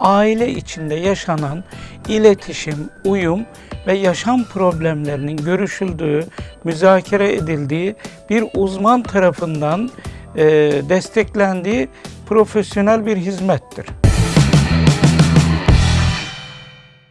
aile içinde yaşanan iletişim, uyum ve yaşam problemlerinin görüşüldüğü, müzakere edildiği bir uzman tarafından e, desteklendiği profesyonel bir hizmettir.